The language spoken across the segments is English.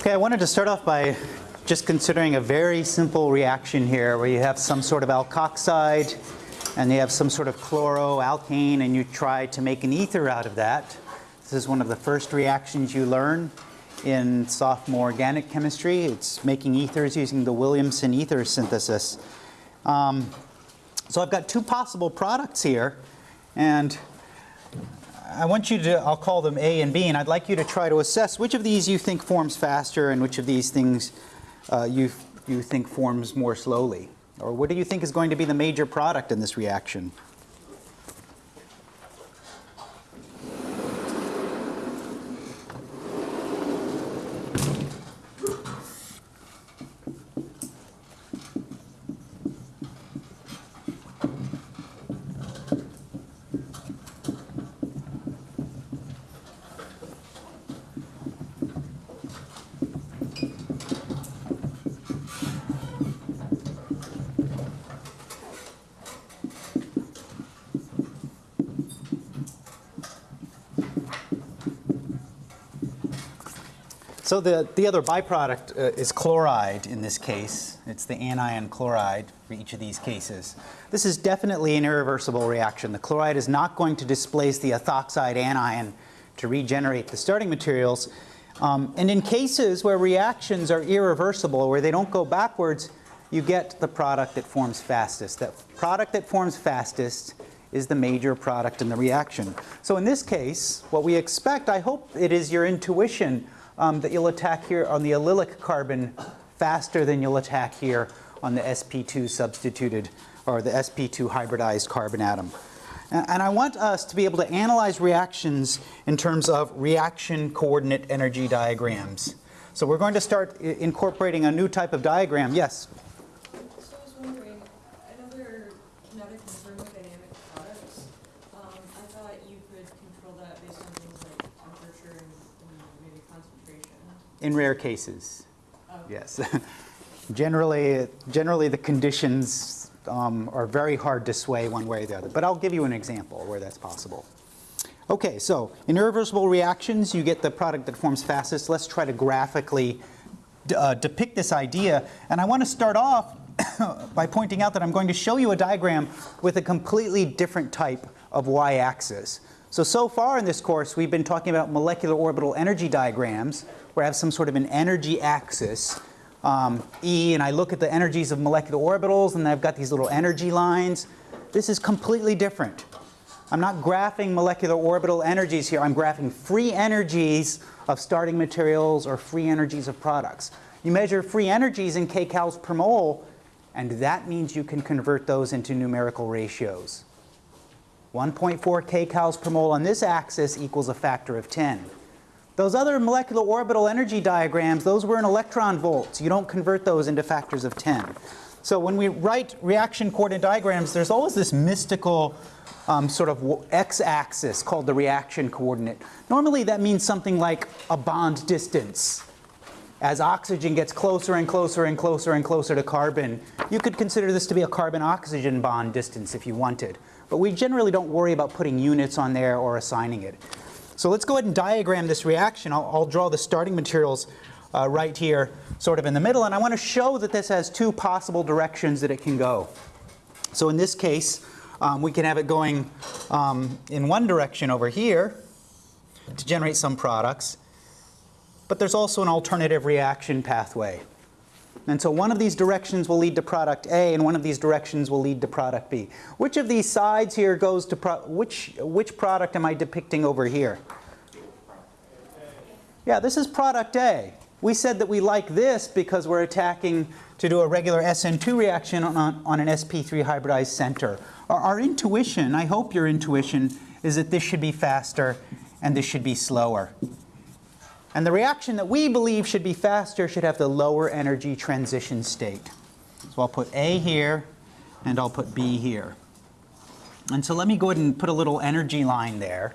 Okay, I wanted to start off by just considering a very simple reaction here where you have some sort of alkoxide and you have some sort of chloroalkane and you try to make an ether out of that. This is one of the first reactions you learn in sophomore organic chemistry. It's making ethers using the Williamson ether synthesis. Um, so I've got two possible products here and I want you to, I'll call them A and B, and I'd like you to try to assess which of these you think forms faster and which of these things uh, you, you think forms more slowly. Or what do you think is going to be the major product in this reaction? So the, the other byproduct uh, is chloride in this case. It's the anion chloride for each of these cases. This is definitely an irreversible reaction. The chloride is not going to displace the ethoxide anion to regenerate the starting materials. Um, and in cases where reactions are irreversible, where they don't go backwards, you get the product that forms fastest. That product that forms fastest is the major product in the reaction. So in this case, what we expect, I hope it is your intuition um, that you'll attack here on the allylic carbon faster than you'll attack here on the sp2 substituted or the sp2 hybridized carbon atom. And I want us to be able to analyze reactions in terms of reaction coordinate energy diagrams. So we're going to start incorporating a new type of diagram. Yes? In rare cases, yes. generally, generally the conditions um, are very hard to sway one way or the other. But I'll give you an example where that's possible. Okay, so in irreversible reactions, you get the product that forms fastest. Let's try to graphically uh, depict this idea. And I want to start off by pointing out that I'm going to show you a diagram with a completely different type of y-axis. So, so far in this course, we've been talking about molecular orbital energy diagrams, where I have some sort of an energy axis, um, E, and I look at the energies of molecular orbitals, and I've got these little energy lines. This is completely different. I'm not graphing molecular orbital energies here. I'm graphing free energies of starting materials or free energies of products. You measure free energies in kcals per mole, and that means you can convert those into numerical ratios. 1.4 kcals per mole on this axis equals a factor of 10. Those other molecular orbital energy diagrams, those were in electron volts. You don't convert those into factors of 10. So when we write reaction coordinate diagrams, there's always this mystical um, sort of x-axis called the reaction coordinate. Normally that means something like a bond distance. As oxygen gets closer and closer and closer and closer to carbon, you could consider this to be a carbon-oxygen bond distance if you wanted. But we generally don't worry about putting units on there or assigning it. So let's go ahead and diagram this reaction. I'll, I'll draw the starting materials uh, right here, sort of in the middle. And I want to show that this has two possible directions that it can go. So in this case, um, we can have it going um, in one direction over here to generate some products. But there's also an alternative reaction pathway. And so one of these directions will lead to product A and one of these directions will lead to product B. Which of these sides here goes to, which, which product am I depicting over here? Yeah, this is product A. We said that we like this because we're attacking to do a regular SN2 reaction on, on an sp3 hybridized center. Our, our intuition, I hope your intuition, is that this should be faster and this should be slower. And the reaction that we believe should be faster should have the lower energy transition state. So I'll put A here and I'll put B here. And so let me go ahead and put a little energy line there.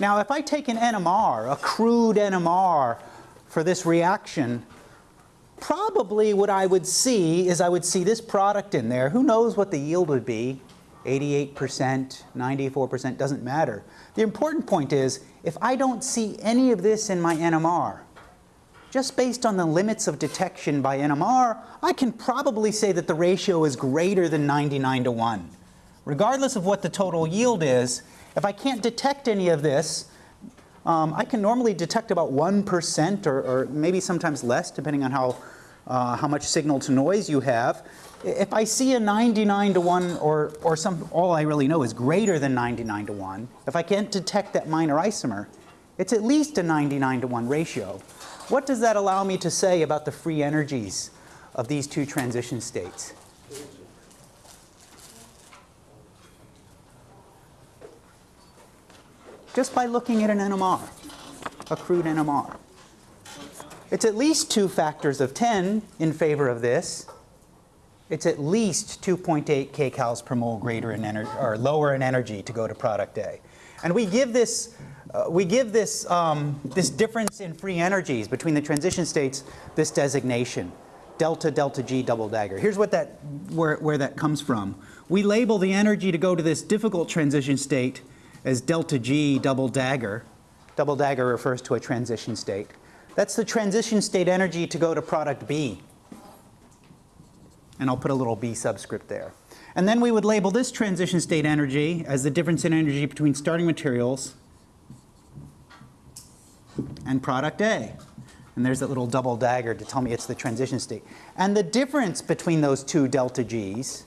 Now if I take an NMR, a crude NMR for this reaction, probably what I would see is I would see this product in there. Who knows what the yield would be? 88%, 94%, doesn't matter. The important point is, if I don't see any of this in my NMR, just based on the limits of detection by NMR, I can probably say that the ratio is greater than 99 to 1. Regardless of what the total yield is, if I can't detect any of this, um, I can normally detect about 1% or, or, maybe sometimes less, depending on how, uh, how much signal to noise you have. If I see a 99 to 1 or, or some, all I really know is greater than 99 to 1, if I can't detect that minor isomer, it's at least a 99 to 1 ratio. What does that allow me to say about the free energies of these two transition states? Just by looking at an NMR, a crude NMR. It's at least two factors of 10 in favor of this. It's at least 2.8 kcals per mole greater in energy, or lower in energy to go to product A. And we give this uh, we give this, um, this difference in free energies between the transition states this designation, delta delta G double dagger. Here's what that, where, where that comes from. We label the energy to go to this difficult transition state as delta G double dagger. Double dagger refers to a transition state. That's the transition state energy to go to product B. And I'll put a little B subscript there. And then we would label this transition state energy as the difference in energy between starting materials and product A. And there's that little double dagger to tell me it's the transition state. And the difference between those two delta G's,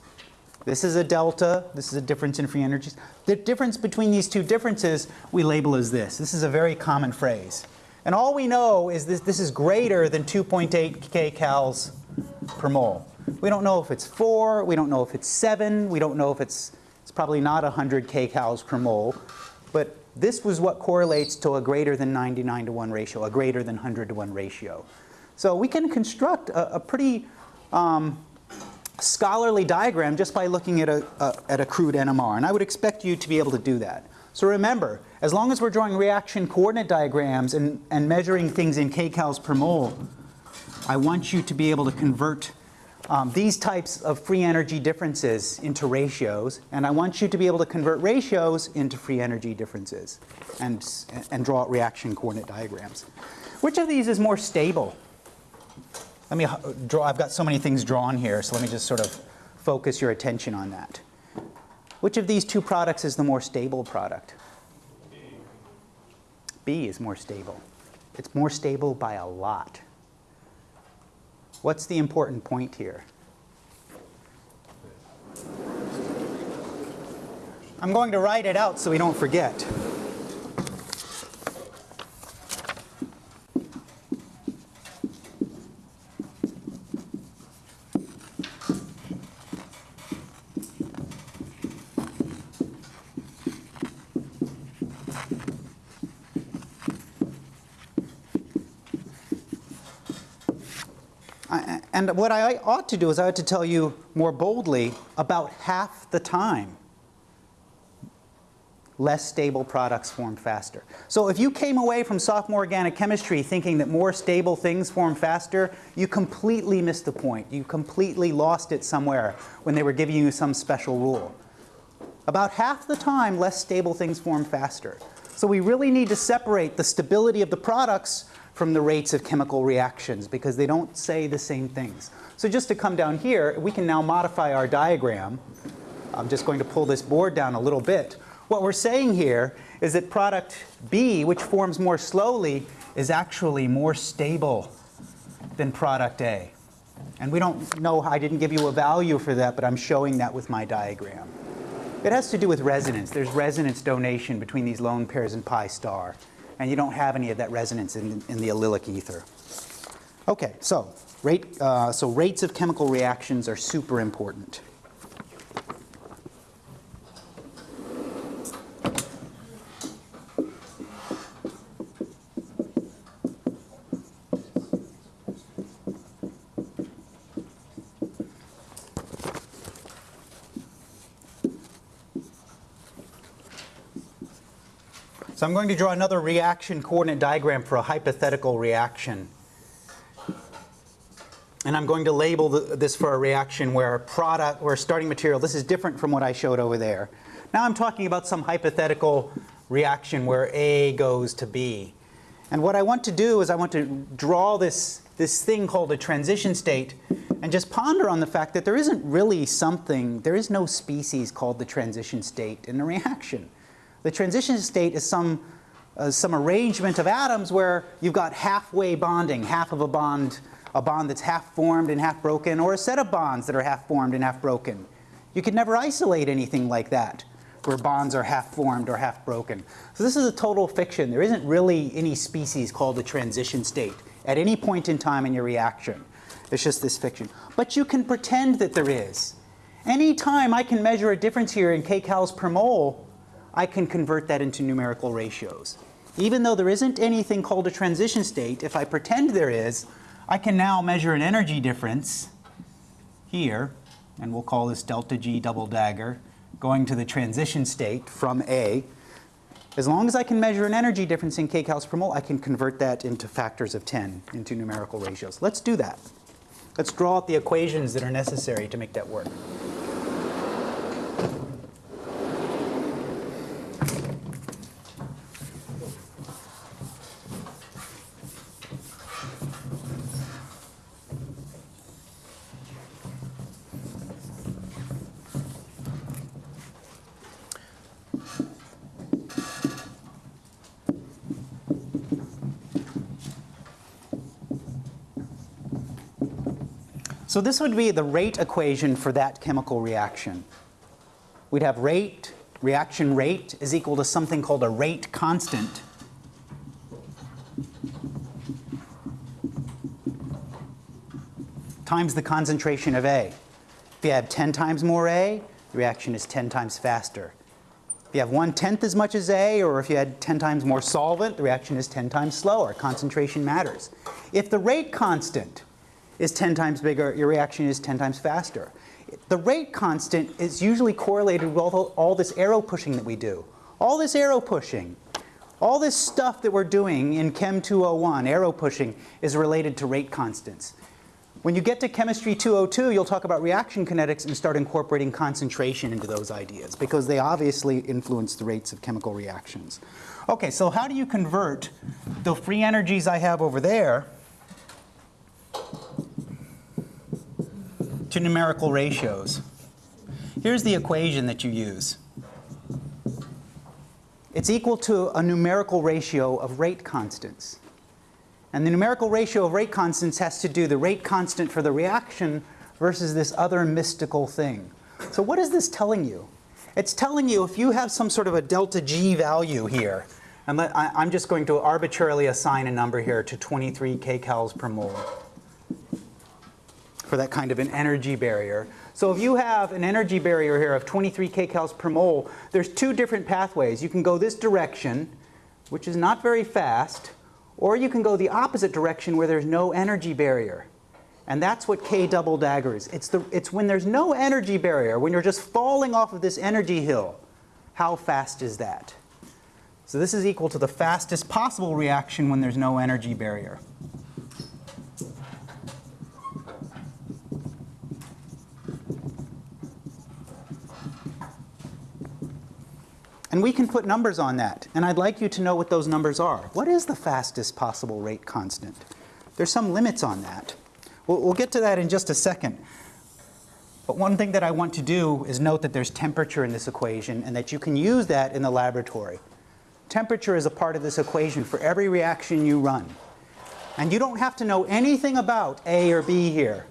this is a delta, this is a difference in free energies. The difference between these two differences we label as this. This is a very common phrase. And all we know is this, this is greater than 2.8 kcals per mole. We don't know if it's 4, we don't know if it's 7, we don't know if it's, it's probably not 100 kcals per mole. But this was what correlates to a greater than 99 to 1 ratio, a greater than 100 to 1 ratio. So we can construct a, a pretty um, scholarly diagram just by looking at a, a, at a crude NMR. And I would expect you to be able to do that. So remember, as long as we're drawing reaction coordinate diagrams and, and measuring things in kcals per mole, I want you to be able to convert um, these types of free energy differences into ratios, and I want you to be able to convert ratios into free energy differences and, and draw reaction coordinate diagrams. Which of these is more stable? Let me draw, I've got so many things drawn here, so let me just sort of focus your attention on that. Which of these two products is the more stable product? B is more stable. It's more stable by a lot. What's the important point here? I'm going to write it out so we don't forget. And what I ought to do is I ought to tell you more boldly about half the time less stable products form faster. So if you came away from sophomore organic chemistry thinking that more stable things form faster, you completely missed the point. You completely lost it somewhere when they were giving you some special rule. About half the time, less stable things form faster. So we really need to separate the stability of the products from the rates of chemical reactions because they don't say the same things. So just to come down here, we can now modify our diagram. I'm just going to pull this board down a little bit. What we're saying here is that product B, which forms more slowly, is actually more stable than product A. And we don't know, I didn't give you a value for that, but I'm showing that with my diagram. It has to do with resonance. There's resonance donation between these lone pairs and pi star and you don't have any of that resonance in, in the allylic ether. Okay, so, rate, uh, so rates of chemical reactions are super important. So I'm going to draw another reaction coordinate diagram for a hypothetical reaction. And I'm going to label the, this for a reaction where a product, where starting material, this is different from what I showed over there. Now I'm talking about some hypothetical reaction where A goes to B. And what I want to do is I want to draw this, this thing called a transition state and just ponder on the fact that there isn't really something, there is no species called the transition state in a reaction. The transition state is some, uh, some arrangement of atoms where you've got halfway bonding, half of a bond, a bond that's half formed and half broken, or a set of bonds that are half formed and half broken. You could never isolate anything like that where bonds are half formed or half broken. So this is a total fiction. There isn't really any species called a transition state at any point in time in your reaction. It's just this fiction. But you can pretend that there is. Any time I can measure a difference here in kcals per mole, I can convert that into numerical ratios. Even though there isn't anything called a transition state, if I pretend there is, I can now measure an energy difference here, and we'll call this delta G double dagger, going to the transition state from A, as long as I can measure an energy difference in kcals per mole, I can convert that into factors of 10, into numerical ratios. Let's do that. Let's draw out the equations that are necessary to make that work. So this would be the rate equation for that chemical reaction. We'd have rate, reaction rate is equal to something called a rate constant. times the concentration of A. If you have 10 times more A, the reaction is 10 times faster. If you have one-tenth as much as A, or if you had 10 times more solvent, the reaction is 10 times slower. Concentration matters. If the rate constant is 10 times bigger, your reaction is 10 times faster. The rate constant is usually correlated with all, this arrow pushing that we do. All this arrow pushing, all this stuff that we're doing in Chem 201, arrow pushing, is related to rate constants. When you get to Chemistry 202, you'll talk about reaction kinetics and start incorporating concentration into those ideas because they obviously influence the rates of chemical reactions. Okay, so how do you convert the free energies I have over there to numerical ratios. Here's the equation that you use. It's equal to a numerical ratio of rate constants. And the numerical ratio of rate constants has to do the rate constant for the reaction versus this other mystical thing. So what is this telling you? It's telling you if you have some sort of a delta G value here, and let, I, I'm just going to arbitrarily assign a number here to 23 kcals per mole for that kind of an energy barrier. So if you have an energy barrier here of 23 kcals per mole, there's two different pathways. You can go this direction, which is not very fast, or you can go the opposite direction where there's no energy barrier. And that's what K double dagger is. It's, the, it's when there's no energy barrier, when you're just falling off of this energy hill. How fast is that? So this is equal to the fastest possible reaction when there's no energy barrier. And we can put numbers on that. And I'd like you to know what those numbers are. What is the fastest possible rate constant? There's some limits on that. We'll, we'll get to that in just a second. But one thing that I want to do is note that there's temperature in this equation and that you can use that in the laboratory. Temperature is a part of this equation for every reaction you run. And you don't have to know anything about A or B here.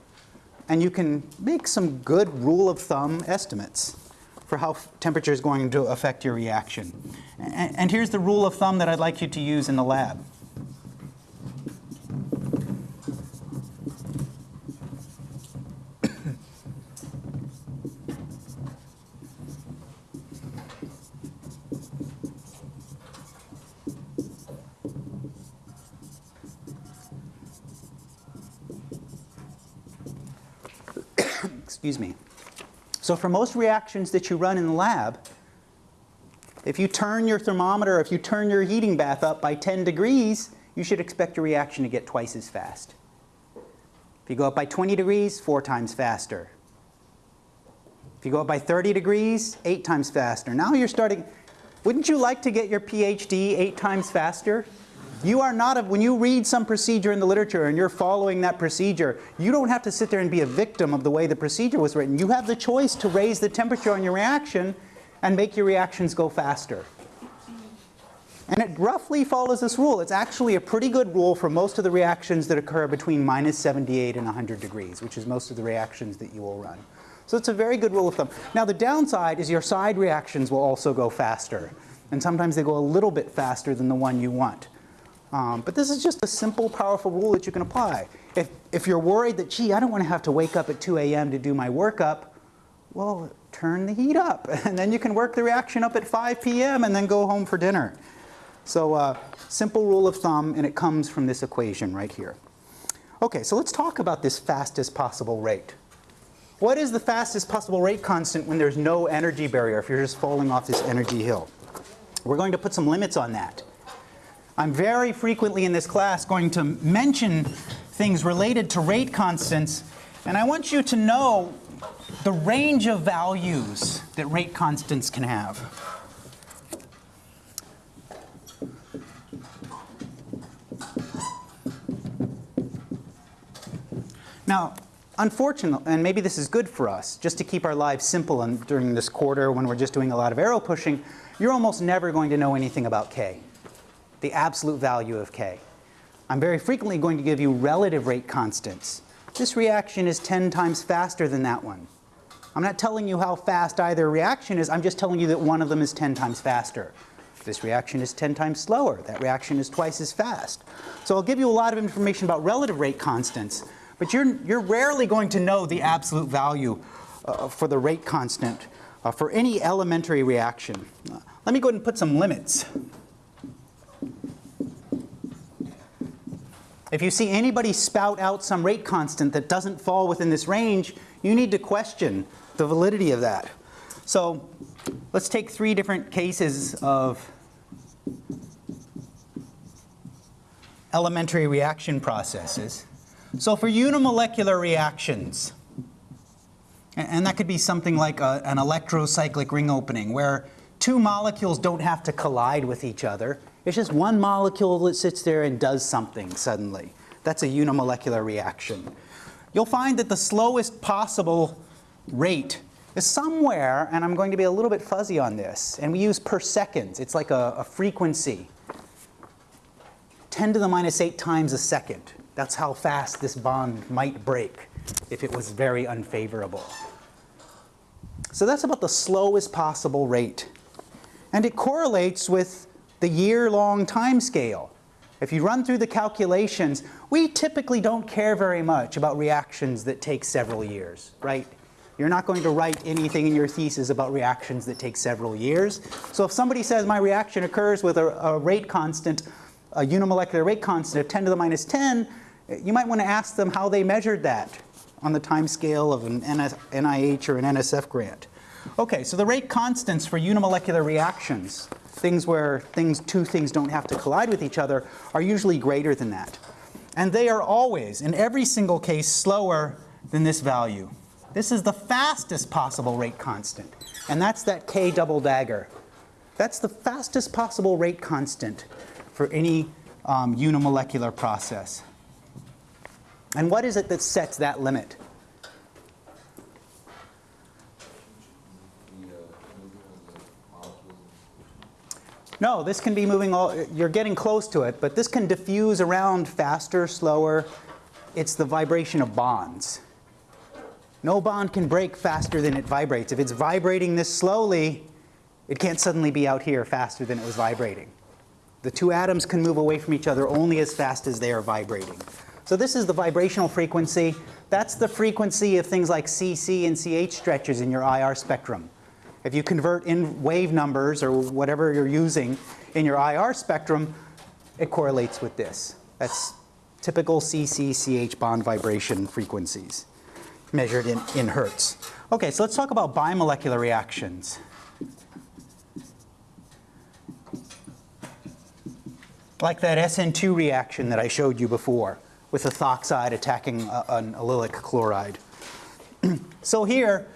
And you can make some good rule of thumb estimates for how temperature is going to affect your reaction. And, and here's the rule of thumb that I'd like you to use in the lab. Excuse me. So for most reactions that you run in the lab, if you turn your thermometer, if you turn your heating bath up by 10 degrees, you should expect your reaction to get twice as fast. If you go up by 20 degrees, four times faster. If you go up by 30 degrees, eight times faster. Now you're starting, wouldn't you like to get your PhD eight times faster? You are not, a, when you read some procedure in the literature and you're following that procedure, you don't have to sit there and be a victim of the way the procedure was written. You have the choice to raise the temperature on your reaction and make your reactions go faster. And it roughly follows this rule. It's actually a pretty good rule for most of the reactions that occur between minus 78 and 100 degrees, which is most of the reactions that you will run. So it's a very good rule of thumb. Now the downside is your side reactions will also go faster. And sometimes they go a little bit faster than the one you want. Um, but this is just a simple, powerful rule that you can apply. If, if you're worried that, gee, I don't want to have to wake up at 2 a.m. to do my workup, well, turn the heat up. And then you can work the reaction up at 5 p.m. and then go home for dinner. So uh, simple rule of thumb, and it comes from this equation right here. Okay, so let's talk about this fastest possible rate. What is the fastest possible rate constant when there's no energy barrier, if you're just falling off this energy hill? We're going to put some limits on that. I'm very frequently in this class going to mention things related to rate constants, and I want you to know the range of values that rate constants can have. Now, unfortunately, and maybe this is good for us, just to keep our lives simple and during this quarter when we're just doing a lot of arrow pushing, you're almost never going to know anything about K, the absolute value of K. I'm very frequently going to give you relative rate constants. This reaction is 10 times faster than that one. I'm not telling you how fast either reaction is, I'm just telling you that one of them is 10 times faster. This reaction is 10 times slower. That reaction is twice as fast. So I'll give you a lot of information about relative rate constants, but you're, you're rarely going to know the absolute value uh, for the rate constant uh, for any elementary reaction. Uh, let me go ahead and put some limits. If you see anybody spout out some rate constant that doesn't fall within this range, you need to question the validity of that. So let's take three different cases of elementary reaction processes. So for unimolecular reactions, and that could be something like a, an electrocyclic ring opening where two molecules don't have to collide with each other. It's just one molecule that sits there and does something suddenly. That's a unimolecular reaction. You'll find that the slowest possible rate is somewhere, and I'm going to be a little bit fuzzy on this, and we use per seconds. It's like a, a frequency. 10 to the minus 8 times a second. That's how fast this bond might break if it was very unfavorable. So that's about the slowest possible rate. And it correlates with the year-long time scale. If you run through the calculations, we typically don't care very much about reactions that take several years, right? You're not going to write anything in your thesis about reactions that take several years. So if somebody says my reaction occurs with a, a rate constant, a unimolecular rate constant of 10 to the minus 10, you might want to ask them how they measured that on the time scale of an NIH or an NSF grant. Okay, so the rate constants for unimolecular reactions, things where things, two things don't have to collide with each other, are usually greater than that. And they are always, in every single case, slower than this value. This is the fastest possible rate constant, and that's that K double dagger. That's the fastest possible rate constant for any um, unimolecular process. And what is it that sets that limit? No, this can be moving all, you're getting close to it, but this can diffuse around faster, slower. It's the vibration of bonds. No bond can break faster than it vibrates. If it's vibrating this slowly, it can't suddenly be out here faster than it was vibrating. The two atoms can move away from each other only as fast as they are vibrating. So this is the vibrational frequency. That's the frequency of things like CC and CH stretches in your IR spectrum. If you convert in wave numbers or whatever you're using in your IR spectrum, it correlates with this. That's typical CC-CH bond vibration frequencies measured in, in hertz. Okay, so let's talk about bimolecular reactions. Like that SN2 reaction that I showed you before with a ethoxide attacking a, an allylic chloride. so here,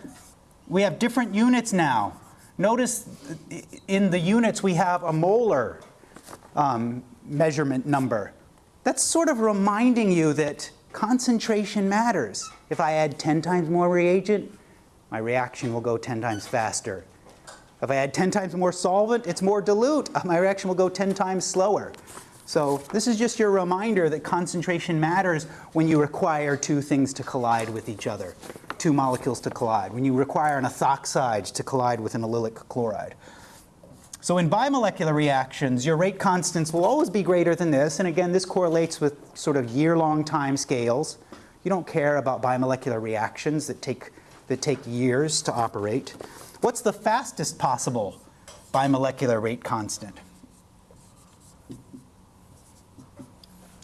we have different units now. Notice in the units we have a molar um, measurement number. That's sort of reminding you that concentration matters. If I add 10 times more reagent, my reaction will go 10 times faster. If I add 10 times more solvent, it's more dilute. My reaction will go 10 times slower. So this is just your reminder that concentration matters when you require two things to collide with each other, two molecules to collide, when you require an ethoxide to collide with an allylic chloride. So in bimolecular reactions, your rate constants will always be greater than this. And again, this correlates with sort of year-long time scales. You don't care about bimolecular reactions that take, that take years to operate. What's the fastest possible bimolecular rate constant?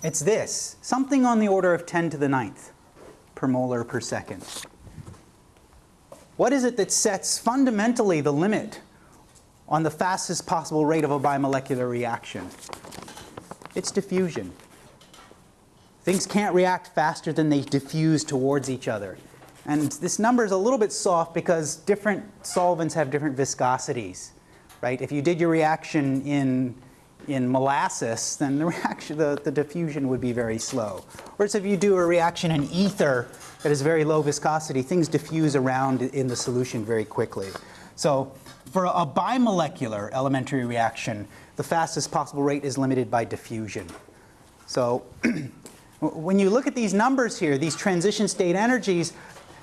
It's this, something on the order of 10 to the ninth per molar per second. What is it that sets fundamentally the limit on the fastest possible rate of a bimolecular reaction? It's diffusion. Things can't react faster than they diffuse towards each other. And this number is a little bit soft because different solvents have different viscosities, right? If you did your reaction in in molasses, then the reaction, the, the diffusion would be very slow. Whereas if you do a reaction in ether that has very low viscosity, things diffuse around in the solution very quickly. So for a bimolecular elementary reaction, the fastest possible rate is limited by diffusion. So when you look at these numbers here, these transition state energies,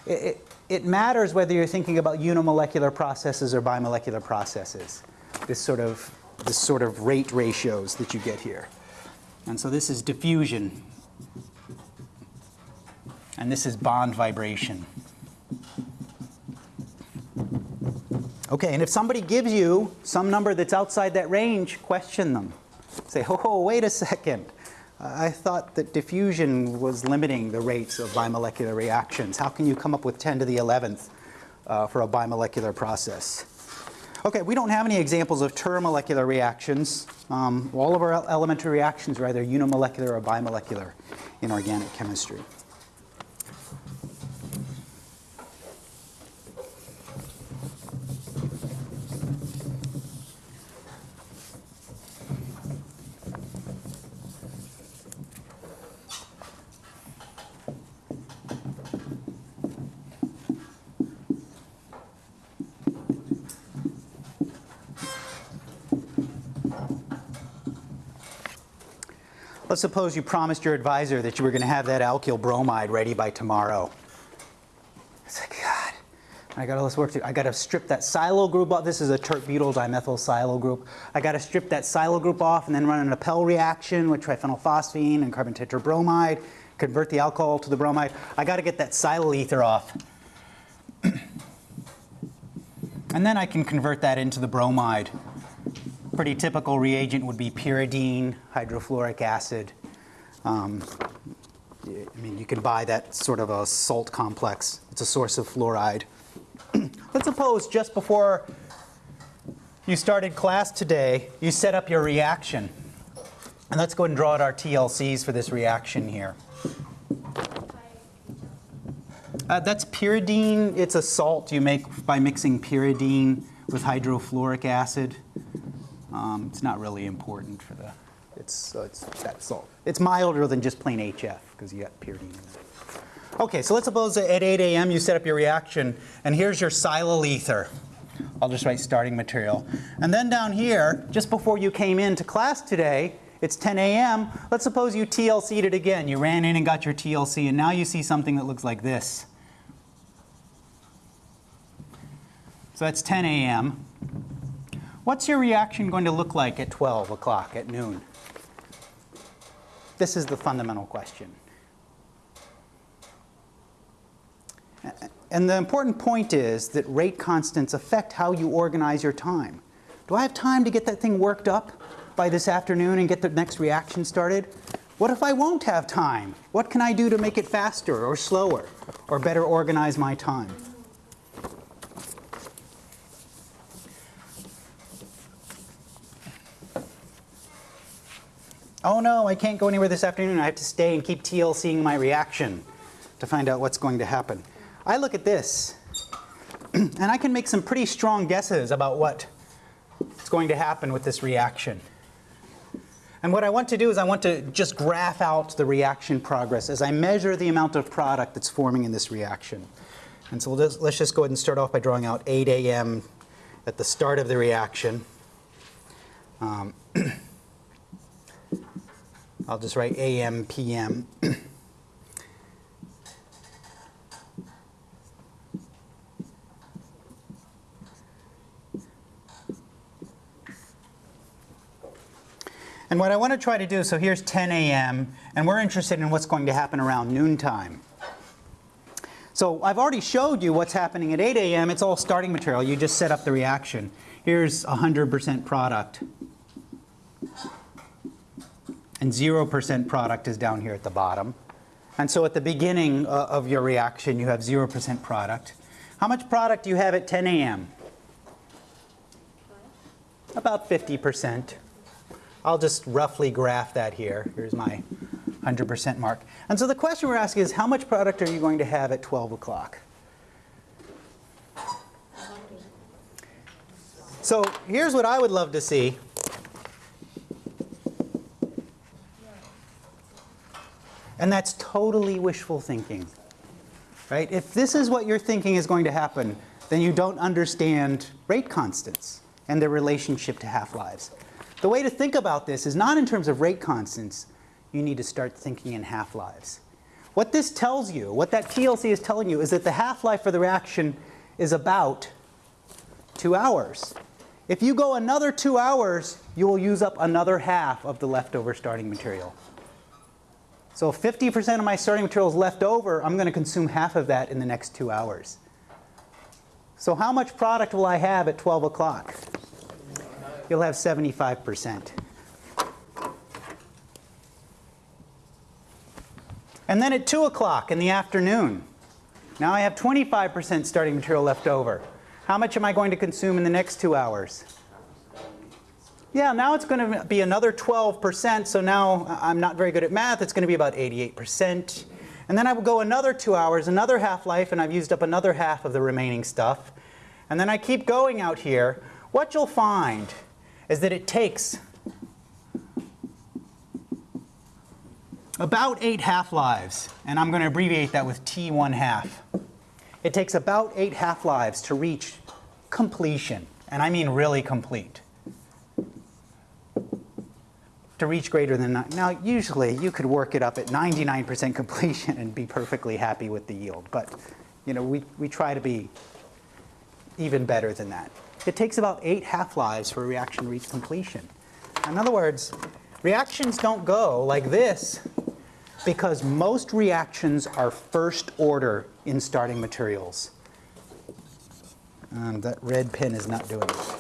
it, it matters whether you're thinking about unimolecular processes or bimolecular processes. This sort of the sort of rate ratios that you get here. And so this is diffusion. And this is bond vibration. Okay, and if somebody gives you some number that's outside that range, question them. Say, oh, wait a second. I thought that diffusion was limiting the rates of bimolecular reactions. How can you come up with 10 to the 11th uh, for a bimolecular process? Okay, we don't have any examples of termolecular reactions. Um, all of our elementary reactions are either unimolecular or bimolecular in organic chemistry. Let's suppose you promised your advisor that you were going to have that alkyl bromide ready by tomorrow. It's like, God, I got all this work to do. I got to strip that silyl group off. This is a tert butyl dimethyl silyl group. I got to strip that silyl group off and then run an Appel reaction with triphenylphosphine and carbon tetrabromide, convert the alcohol to the bromide. I got to get that silyl ether off. and then I can convert that into the bromide pretty typical reagent would be pyridine, hydrofluoric acid. Um, I mean, you can buy that sort of a salt complex. It's a source of fluoride. Let's suppose just before you started class today, you set up your reaction. And let's go ahead and draw out our TLCs for this reaction here. Uh, that's pyridine. It's a salt you make by mixing pyridine with hydrofluoric acid. Um, it's not really important for the, it's, uh, it's that salt. It's milder than just plain HF because you got pyridine in it. Okay, so let's suppose at 8 a.m. you set up your reaction and here's your silyl ether. I'll just write starting material. And then down here, just before you came into class today, it's 10 a.m. Let's suppose you TLC'd it again. You ran in and got your TLC and now you see something that looks like this. So that's 10 a.m. What's your reaction going to look like at 12 o'clock at noon? This is the fundamental question. And the important point is that rate constants affect how you organize your time. Do I have time to get that thing worked up by this afternoon and get the next reaction started? What if I won't have time? What can I do to make it faster or slower or better organize my time? Oh no, I can't go anywhere this afternoon. I have to stay and keep TLCing my reaction to find out what's going to happen. I look at this, and I can make some pretty strong guesses about what is going to happen with this reaction. And what I want to do is I want to just graph out the reaction progress as I measure the amount of product that's forming in this reaction. And so we'll just, let's just go ahead and start off by drawing out 8 a.m. at the start of the reaction. Um, I'll just write AM, PM. And what I want to try to do, so here's 10 a.m., and we're interested in what's going to happen around noontime. So I've already showed you what's happening at 8 a.m. It's all starting material. You just set up the reaction. Here's 100% product. And 0% product is down here at the bottom. And so at the beginning uh, of your reaction, you have 0% product. How much product do you have at 10 a.m.? About 50%. I'll just roughly graph that here. Here's my 100% mark. And so the question we're asking is how much product are you going to have at 12 o'clock? So here's what I would love to see. And that's totally wishful thinking. Right? If this is what you're thinking is going to happen, then you don't understand rate constants and their relationship to half-lives. The way to think about this is not in terms of rate constants. You need to start thinking in half-lives. What this tells you, what that TLC is telling you, is that the half-life for the reaction is about two hours. If you go another two hours, you will use up another half of the leftover starting material. So if 50% of my starting material is left over, I'm going to consume half of that in the next two hours. So how much product will I have at 12 o'clock? You'll have 75%. And then at 2 o'clock in the afternoon, now I have 25% starting material left over. How much am I going to consume in the next two hours? Yeah, now it's going to be another 12%, so now I'm not very good at math. It's going to be about 88%. And then I will go another two hours, another half-life, and I've used up another half of the remaining stuff. And then I keep going out here. What you'll find is that it takes about eight half-lives, and I'm going to abbreviate that with T1 half. It takes about eight half-lives to reach completion, and I mean really complete. To reach greater than, now usually you could work it up at 99% completion and be perfectly happy with the yield, but you know, we, we try to be even better than that. It takes about eight half-lives for a reaction to reach completion. In other words, reactions don't go like this because most reactions are first order in starting materials. Um, that red pen is not doing it.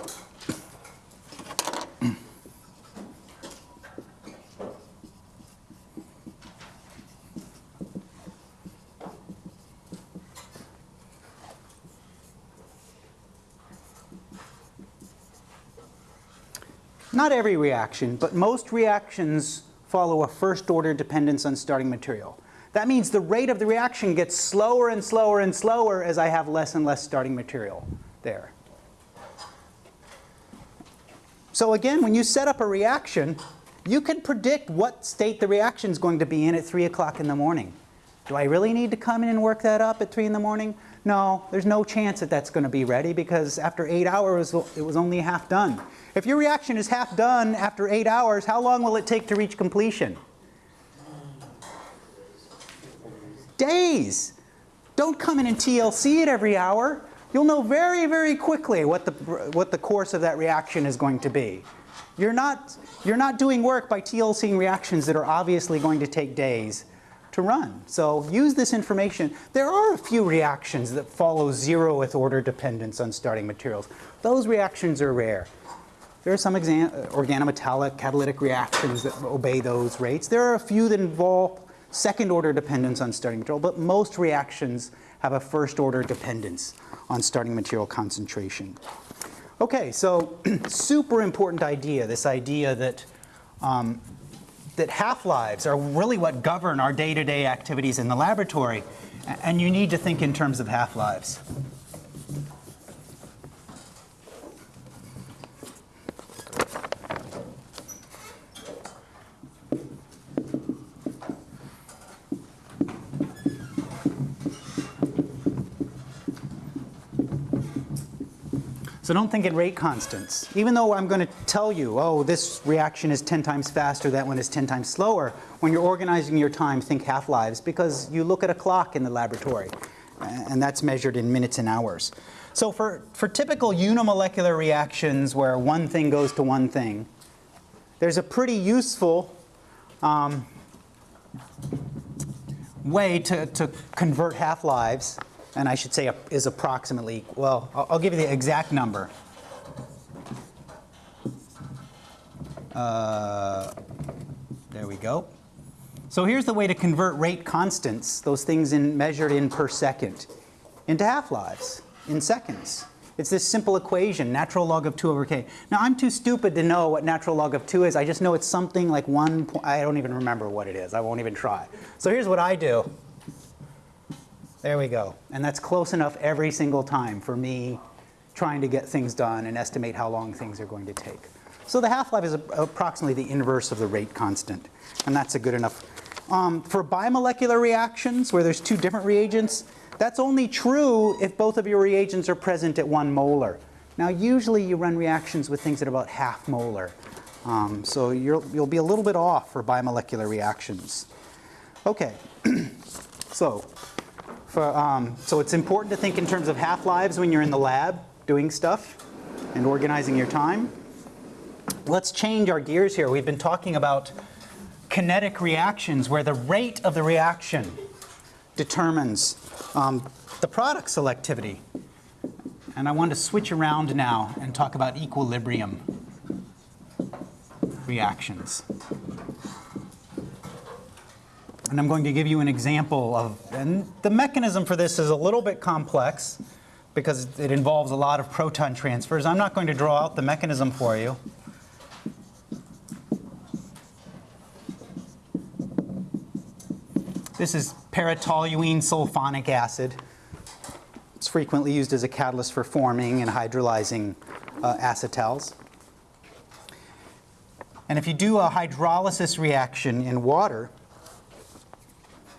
Not every reaction, but most reactions follow a first order dependence on starting material. That means the rate of the reaction gets slower and slower and slower as I have less and less starting material there. So again, when you set up a reaction, you can predict what state the reaction is going to be in at 3 o'clock in the morning. Do I really need to come in and work that up at 3 in the morning? No, there's no chance that that's going to be ready because after 8 hours it was only half done. If your reaction is half done after 8 hours, how long will it take to reach completion? Days. Don't come in and TLC it every hour. You'll know very, very quickly what the, what the course of that reaction is going to be. You're not, you're not doing work by TLCing reactions that are obviously going to take days to run. So use this information. There are a few reactions that follow zeroth order dependence on starting materials. Those reactions are rare. There are some organometallic catalytic reactions that obey those rates. There are a few that involve second order dependence on starting material, but most reactions have a first order dependence on starting material concentration. Okay, so super important idea, this idea that um, that half-lives are really what govern our day-to-day -day activities in the laboratory, and you need to think in terms of half-lives. So don't think in rate constants. Even though I'm going to tell you, oh, this reaction is 10 times faster, that one is 10 times slower, when you're organizing your time, think half-lives, because you look at a clock in the laboratory, and that's measured in minutes and hours. So for, for typical unimolecular reactions where one thing goes to one thing, there's a pretty useful um, way to, to convert half-lives and I should say is approximately, well, I'll, give you the exact number. Uh, there we go. So here's the way to convert rate constants, those things in, measured in per second, into half-lives, in seconds. It's this simple equation, natural log of 2 over k. Now I'm too stupid to know what natural log of 2 is. I just know it's something like 1, I don't even remember what it is. I won't even try. So here's what I do. There we go. And that's close enough every single time for me trying to get things done and estimate how long things are going to take. So the half-life is approximately the inverse of the rate constant, and that's a good enough. Um, for bimolecular reactions, where there's two different reagents, that's only true if both of your reagents are present at one molar. Now usually you run reactions with things at about half molar. Um, so you'll, you'll be a little bit off for bimolecular reactions. Okay, so for, um, so it's important to think in terms of half-lives when you're in the lab doing stuff and organizing your time. Let's change our gears here. We've been talking about kinetic reactions where the rate of the reaction determines um, the product selectivity. And I want to switch around now and talk about equilibrium reactions. And I'm going to give you an example of, and the mechanism for this is a little bit complex because it involves a lot of proton transfers. I'm not going to draw out the mechanism for you. This is para-toluene sulfonic acid. It's frequently used as a catalyst for forming and hydrolyzing uh, acetals. And if you do a hydrolysis reaction in water,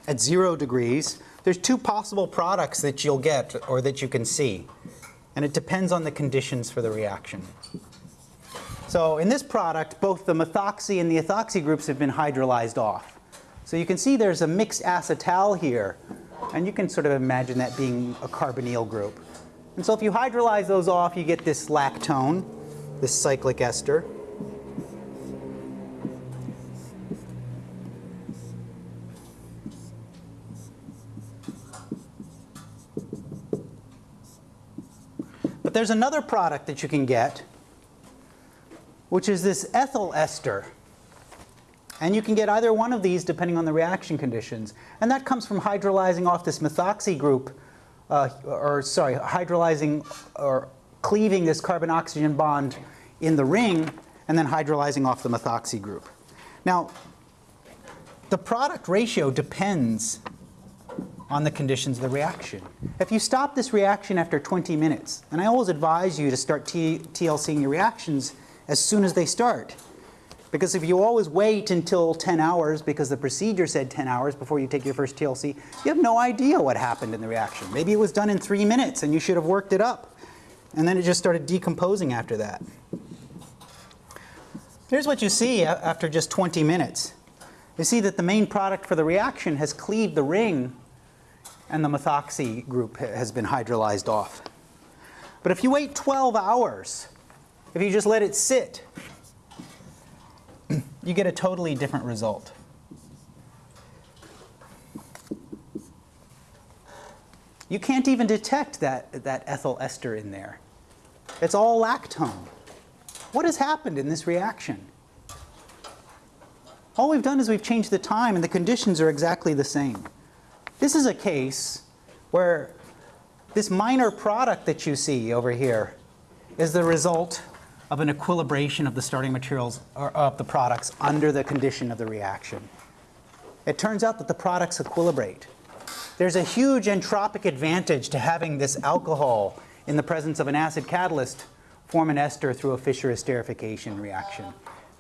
at zero degrees, there's two possible products that you'll get or that you can see. And it depends on the conditions for the reaction. So in this product, both the methoxy and the ethoxy groups have been hydrolyzed off. So you can see there's a mixed acetal here. And you can sort of imagine that being a carbonyl group. And so if you hydrolyze those off, you get this lactone, this cyclic ester. There's another product that you can get, which is this ethyl ester. And you can get either one of these depending on the reaction conditions. And that comes from hydrolyzing off this methoxy group, uh, or sorry, hydrolyzing or cleaving this carbon-oxygen bond in the ring and then hydrolyzing off the methoxy group. Now, the product ratio depends on the conditions of the reaction. If you stop this reaction after 20 minutes, and I always advise you to start TLCing your reactions as soon as they start. Because if you always wait until 10 hours because the procedure said 10 hours before you take your first TLC, you have no idea what happened in the reaction. Maybe it was done in three minutes and you should have worked it up. And then it just started decomposing after that. Here's what you see after just 20 minutes. You see that the main product for the reaction has cleaved the ring and the methoxy group has been hydrolyzed off. But if you wait 12 hours, if you just let it sit, you get a totally different result. You can't even detect that, that ethyl ester in there. It's all lactone. What has happened in this reaction? All we've done is we've changed the time and the conditions are exactly the same. This is a case where this minor product that you see over here is the result of an equilibration of the starting materials or of the products under the condition of the reaction. It turns out that the products equilibrate. There's a huge entropic advantage to having this alcohol in the presence of an acid catalyst form an ester through a Fischer esterification reaction.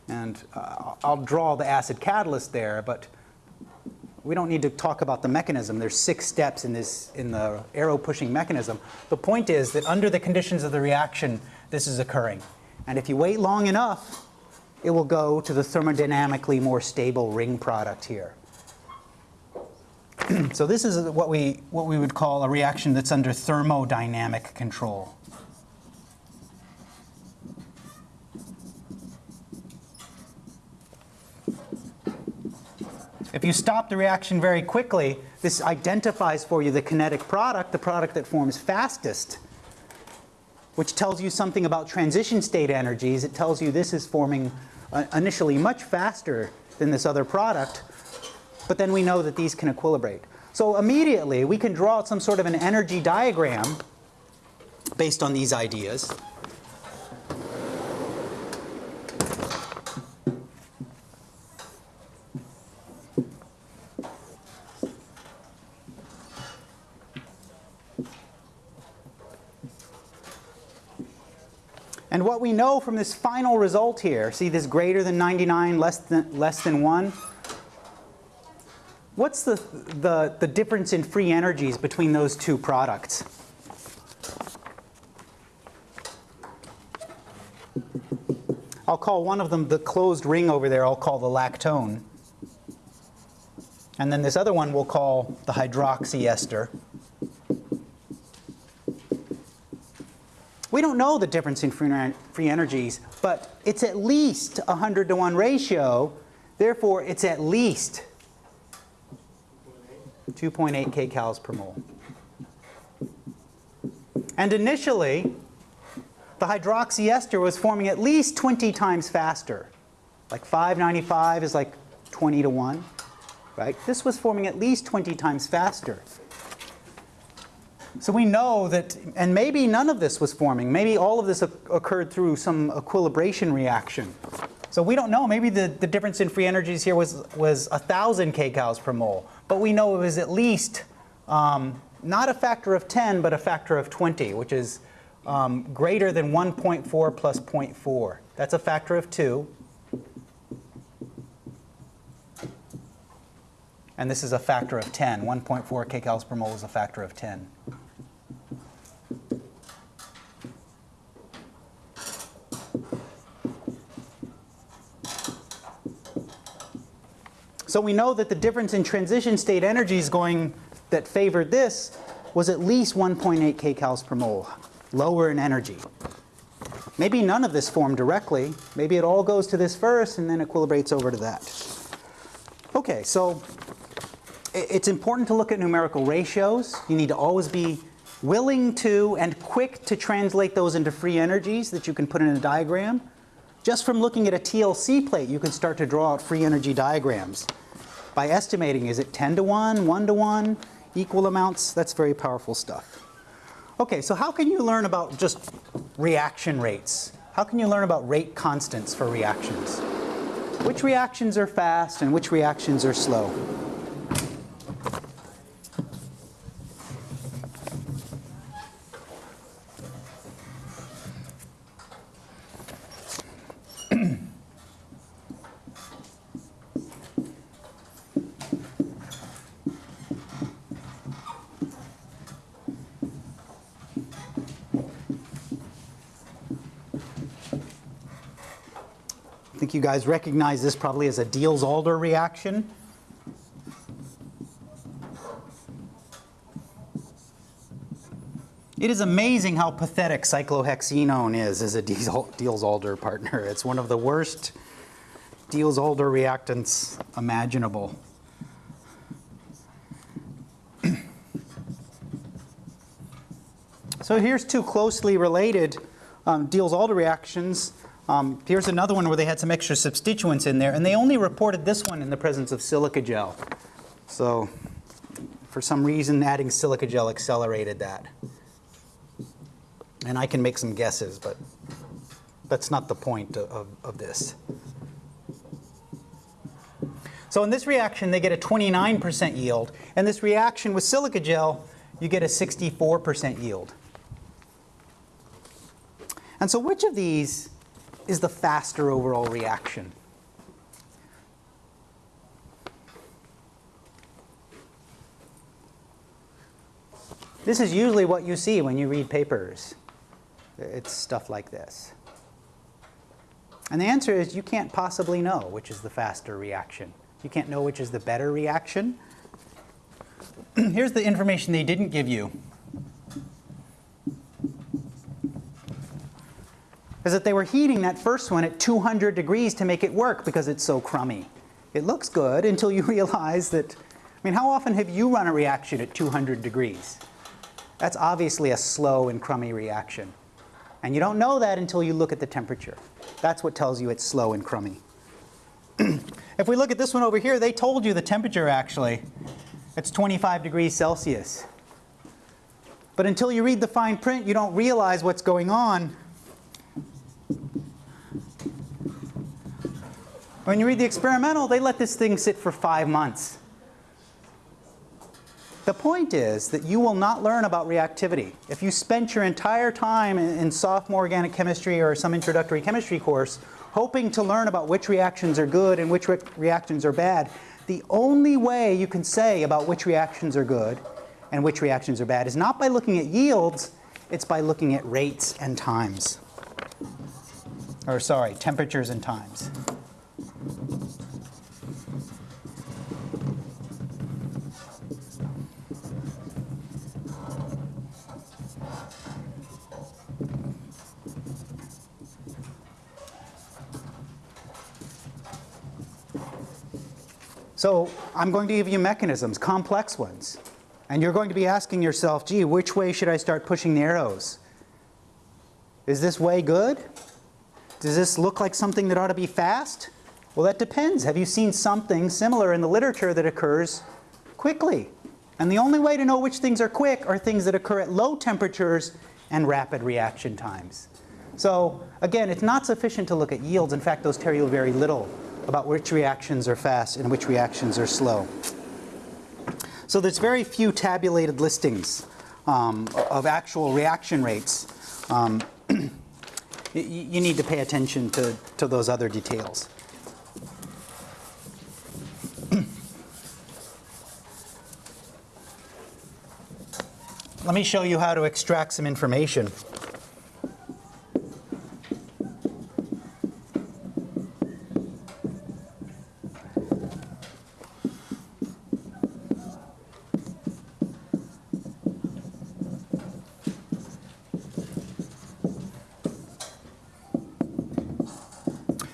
And uh, I'll draw the acid catalyst there, but we don't need to talk about the mechanism. There's six steps in this in the arrow pushing mechanism. The point is that under the conditions of the reaction, this is occurring. And if you wait long enough, it will go to the thermodynamically more stable ring product here. so this is what we, what we would call a reaction that's under thermodynamic control. If you stop the reaction very quickly, this identifies for you the kinetic product, the product that forms fastest, which tells you something about transition state energies. It tells you this is forming uh, initially much faster than this other product, but then we know that these can equilibrate. So immediately we can draw out some sort of an energy diagram based on these ideas. What we know from this final result here, see this greater than 99, less than, less than 1? What's the, the, the difference in free energies between those two products? I'll call one of them the closed ring over there, I'll call the lactone. And then this other one we'll call the hydroxy ester. We don't know the difference in free, energies, but it's at least a 100 to 1 ratio. Therefore, it's at least 2.8 kcals per mole. And initially, the hydroxy ester was forming at least 20 times faster. Like 595 is like 20 to 1, right? This was forming at least 20 times faster. So we know that, and maybe none of this was forming. Maybe all of this occurred through some equilibration reaction. So we don't know. Maybe the, the difference in free energies here was, was 1,000 kcals per mole. But we know it was at least um, not a factor of 10, but a factor of 20, which is um, greater than 1.4 plus 0.4. That's a factor of 2. And this is a factor of 10. 1.4 kcals per mole is a factor of 10. So we know that the difference in transition state energies going that favored this was at least 1.8 kcals per mole, lower in energy. Maybe none of this formed directly. Maybe it all goes to this first and then equilibrates over to that. Okay, so it's important to look at numerical ratios. You need to always be willing to and quick to translate those into free energies that you can put in a diagram. Just from looking at a TLC plate, you can start to draw out free energy diagrams by estimating, is it 10 to 1, 1 to 1, equal amounts? That's very powerful stuff. Okay, so how can you learn about just reaction rates? How can you learn about rate constants for reactions? Which reactions are fast and which reactions are slow? Think you guys recognize this probably as a Diels-Alder reaction. It is amazing how pathetic cyclohexenone is as a Diels-Alder partner. It's one of the worst Diels-Alder reactants imaginable. so here's two closely related um, Diels-Alder reactions. Um, here's another one where they had some extra substituents in there, and they only reported this one in the presence of silica gel. So for some reason, adding silica gel accelerated that. And I can make some guesses, but that's not the point of, of this. So in this reaction, they get a 29% yield. And this reaction with silica gel, you get a 64% yield. And so which of these is the faster overall reaction. This is usually what you see when you read papers. It's stuff like this. And the answer is you can't possibly know which is the faster reaction. You can't know which is the better reaction. Here's the information they didn't give you. Is that they were heating that first one at 200 degrees to make it work because it's so crummy. It looks good until you realize that, I mean, how often have you run a reaction at 200 degrees? That's obviously a slow and crummy reaction. And you don't know that until you look at the temperature. That's what tells you it's slow and crummy. if we look at this one over here, they told you the temperature actually. It's 25 degrees Celsius. But until you read the fine print, you don't realize what's going on. When you read the experimental, they let this thing sit for five months. The point is that you will not learn about reactivity. If you spent your entire time in, sophomore organic chemistry or some introductory chemistry course hoping to learn about which reactions are good and which re reactions are bad, the only way you can say about which reactions are good and which reactions are bad is not by looking at yields, it's by looking at rates and times. Or sorry, temperatures and times. So I'm going to give you mechanisms, complex ones. And you're going to be asking yourself, gee, which way should I start pushing the arrows? Is this way good? Does this look like something that ought to be fast? Well, that depends. Have you seen something similar in the literature that occurs quickly? And the only way to know which things are quick are things that occur at low temperatures and rapid reaction times. So again, it's not sufficient to look at yields. In fact, those tell you very little about which reactions are fast and which reactions are slow. So there's very few tabulated listings um, of actual reaction rates. Um, you need to pay attention to, to those other details. Let me show you how to extract some information.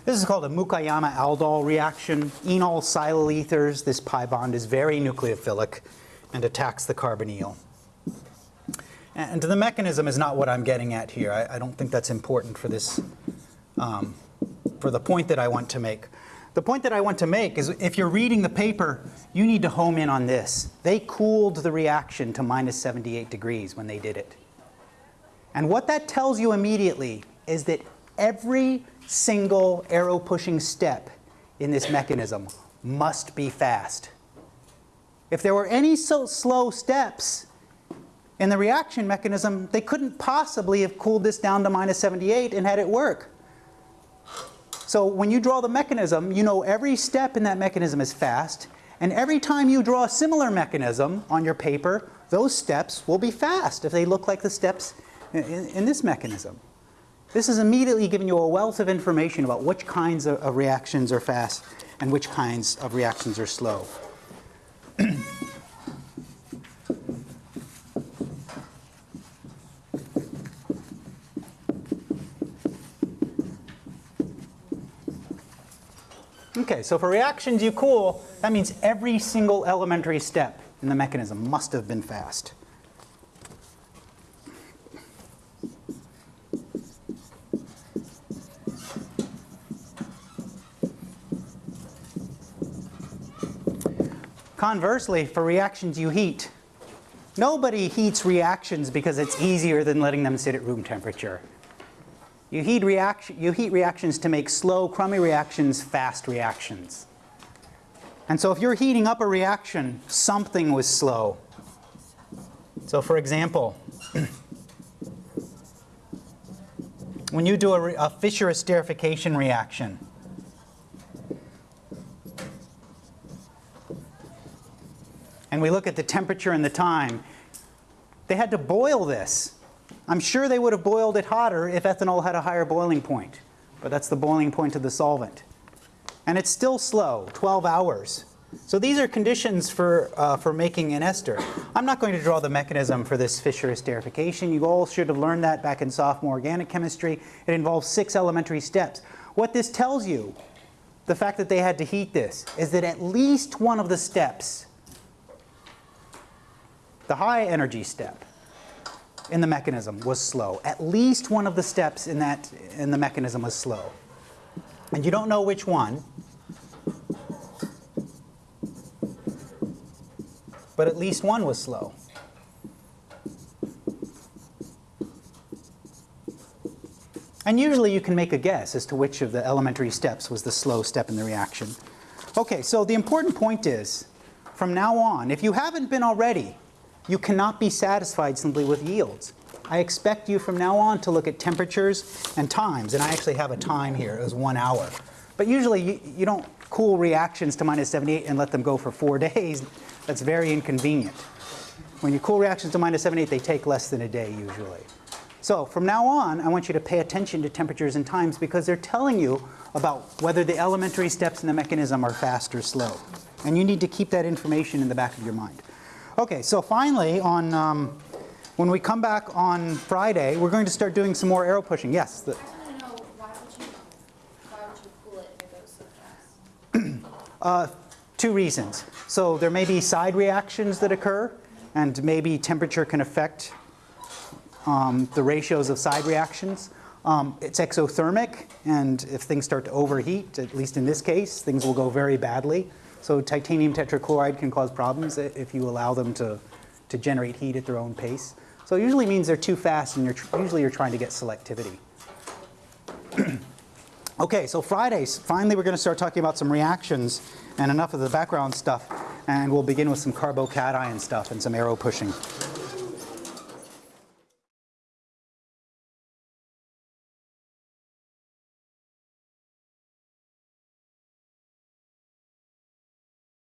This is called a Mukaiyama-Aldol reaction. Enol silyl ethers, this pi bond is very nucleophilic and attacks the carbonyl. And the mechanism is not what I'm getting at here. I, I don't think that's important for this, um, for the point that I want to make. The point that I want to make is if you're reading the paper, you need to home in on this. They cooled the reaction to minus 78 degrees when they did it. And what that tells you immediately is that every single arrow pushing step in this mechanism must be fast. If there were any so slow steps in the reaction mechanism, they couldn't possibly have cooled this down to minus 78 and had it work. So when you draw the mechanism, you know every step in that mechanism is fast, and every time you draw a similar mechanism on your paper, those steps will be fast if they look like the steps in, in this mechanism. This is immediately giving you a wealth of information about which kinds of, of reactions are fast and which kinds of reactions are slow. Okay, so for reactions you cool, that means every single elementary step in the mechanism must have been fast. Conversely, for reactions you heat, nobody heats reactions because it's easier than letting them sit at room temperature. You heat, reaction, you heat reactions to make slow, crummy reactions fast reactions. And so if you're heating up a reaction, something was slow. So for example, when you do a, a Fischer esterification reaction, and we look at the temperature and the time, they had to boil this I'm sure they would have boiled it hotter if ethanol had a higher boiling point, but that's the boiling point of the solvent. And it's still slow, 12 hours. So these are conditions for, uh, for making an ester. I'm not going to draw the mechanism for this Fischer esterification. You all should have learned that back in sophomore organic chemistry. It involves six elementary steps. What this tells you, the fact that they had to heat this, is that at least one of the steps, the high energy step in the mechanism was slow. At least one of the steps in, that, in the mechanism was slow. And you don't know which one, but at least one was slow. And usually you can make a guess as to which of the elementary steps was the slow step in the reaction. Okay, so the important point is, from now on, if you haven't been already, you cannot be satisfied simply with yields. I expect you from now on to look at temperatures and times, and I actually have a time here, it was one hour. But usually you, you don't cool reactions to minus 78 and let them go for four days. That's very inconvenient. When you cool reactions to minus 78, they take less than a day usually. So from now on, I want you to pay attention to temperatures and times because they're telling you about whether the elementary steps in the mechanism are fast or slow. And you need to keep that information in the back of your mind. Okay, so finally, on, um, when we come back on Friday, we're going to start doing some more arrow pushing. Yes? the- I want to know why would you, why would you cool it if it goes so fast? Two reasons. So there may be side reactions that occur, and maybe temperature can affect um, the ratios of side reactions. Um, it's exothermic, and if things start to overheat, at least in this case, things will go very badly. So titanium tetrachloride can cause problems if you allow them to, to generate heat at their own pace. So it usually means they're too fast, and you're usually you're trying to get selectivity. Okay, so Fridays, finally we're going to start talking about some reactions and enough of the background stuff, and we'll begin with some carbocation stuff and some arrow pushing.